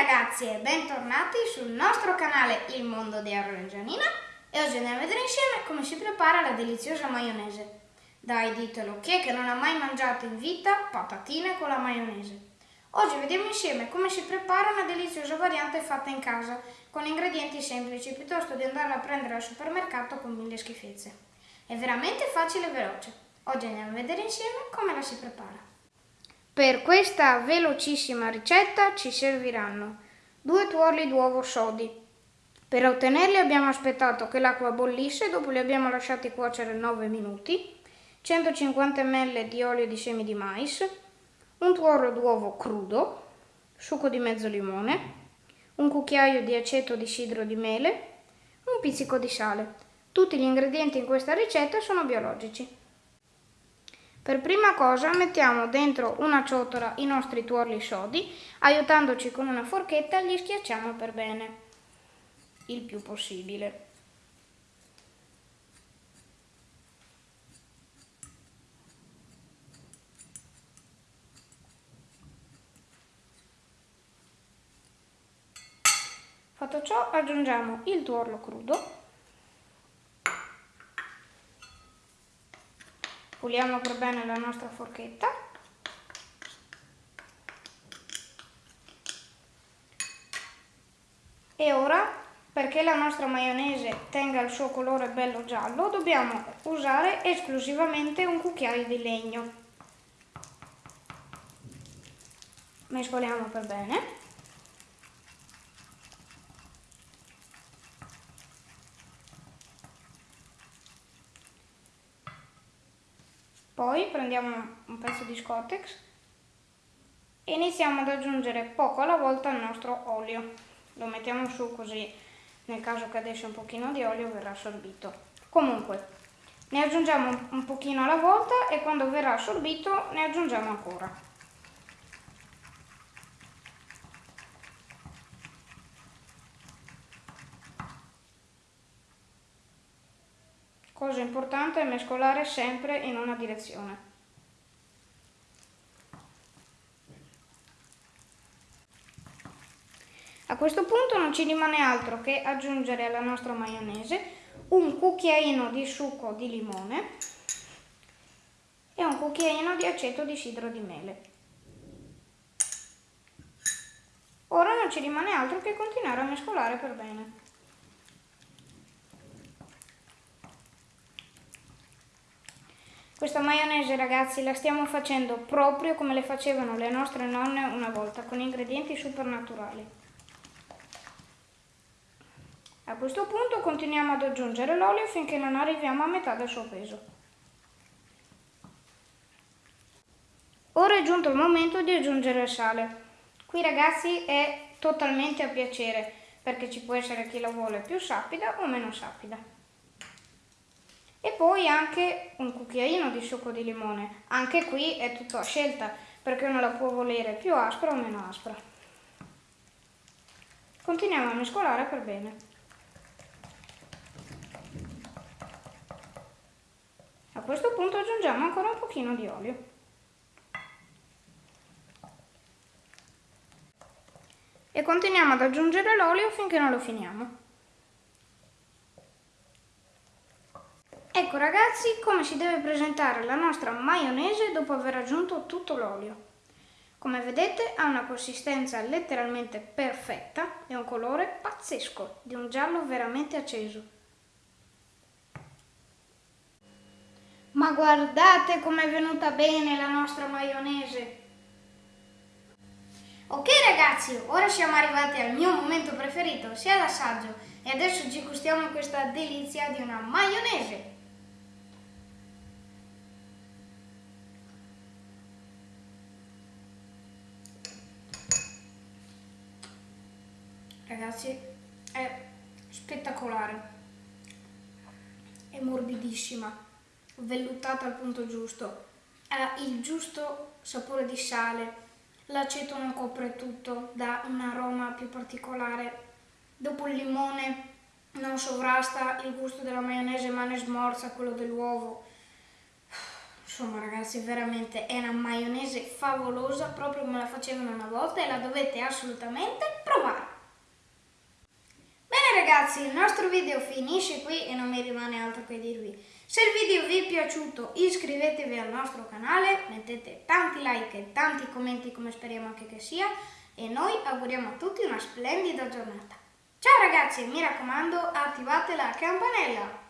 ragazzi e bentornati sul nostro canale Il Mondo di Arlo e oggi andiamo a vedere insieme come si prepara la deliziosa maionese. Dai, ditelo, chi è che non ha mai mangiato in vita patatine con la maionese? Oggi vediamo insieme come si prepara una deliziosa variante fatta in casa con ingredienti semplici piuttosto di andare a prendere al supermercato con mille schifezze. È veramente facile e veloce. Oggi andiamo a vedere insieme come la si prepara. Per questa velocissima ricetta ci serviranno due tuorli d'uovo sodi. Per ottenerli abbiamo aspettato che l'acqua bollisse, dopo li abbiamo lasciati cuocere 9 minuti, 150 ml di olio di semi di mais, un tuorlo d'uovo crudo, succo di mezzo limone, un cucchiaio di aceto di sidro di mele, un pizzico di sale. Tutti gli ingredienti in questa ricetta sono biologici. Per prima cosa mettiamo dentro una ciotola i nostri tuorli sodi, aiutandoci con una forchetta li schiacciamo per bene, il più possibile. Fatto ciò aggiungiamo il tuorlo crudo puliamo per bene la nostra forchetta. E ora perché la nostra maionese tenga il suo colore bello giallo dobbiamo usare esclusivamente un cucchiaio di legno. Mescoliamo per bene Poi prendiamo un pezzo di Scottex e iniziamo ad aggiungere poco alla volta il nostro olio. Lo mettiamo su così nel caso cadesse un pochino di olio verrà assorbito. Comunque ne aggiungiamo un pochino alla volta e quando verrà assorbito ne aggiungiamo ancora. Cosa importante è mescolare sempre in una direzione. A questo punto non ci rimane altro che aggiungere alla nostra maionese un cucchiaino di succo di limone e un cucchiaino di aceto di sidro di mele. Ora non ci rimane altro che continuare a mescolare per bene. Questa maionese ragazzi la stiamo facendo proprio come le facevano le nostre nonne una volta, con ingredienti super naturali. A questo punto continuiamo ad aggiungere l'olio finché non arriviamo a metà del suo peso. Ora è giunto il momento di aggiungere il sale. Qui ragazzi è totalmente a piacere, perché ci può essere chi la vuole più sapida o meno sapida e poi anche un cucchiaino di succo di limone. Anche qui è tutto a scelta perché uno la può volere più aspra o meno aspra. Continuiamo a mescolare per bene. A questo punto aggiungiamo ancora un pochino di olio. E continuiamo ad aggiungere l'olio finché non lo finiamo. Ecco ragazzi come si deve presentare la nostra maionese dopo aver aggiunto tutto l'olio. Come vedete ha una consistenza letteralmente perfetta e un colore pazzesco, di un giallo veramente acceso. Ma guardate com'è venuta bene la nostra maionese! Ok ragazzi, ora siamo arrivati al mio momento preferito, sia l'assaggio, e adesso ci gustiamo questa delizia di una maionese. Ragazzi è spettacolare. È morbidissima vellutata al punto giusto. Ha il giusto sapore di sale l'aceto non copre tutto dà un aroma più particolare. Dopo il limone non sovrasta il gusto della maionese ma ne smorza quello dell'uovo. Insomma ragazzi, veramente è una maionese favolosa, proprio come la facevano una volta e la dovete assolutamente provare. Ragazzi, il nostro video finisce qui e non mi rimane altro che dirvi. Se il video vi è piaciuto iscrivetevi al nostro canale, mettete tanti like e tanti commenti come speriamo anche che sia e noi auguriamo a tutti una splendida giornata. Ciao ragazzi, mi raccomando attivate la campanella!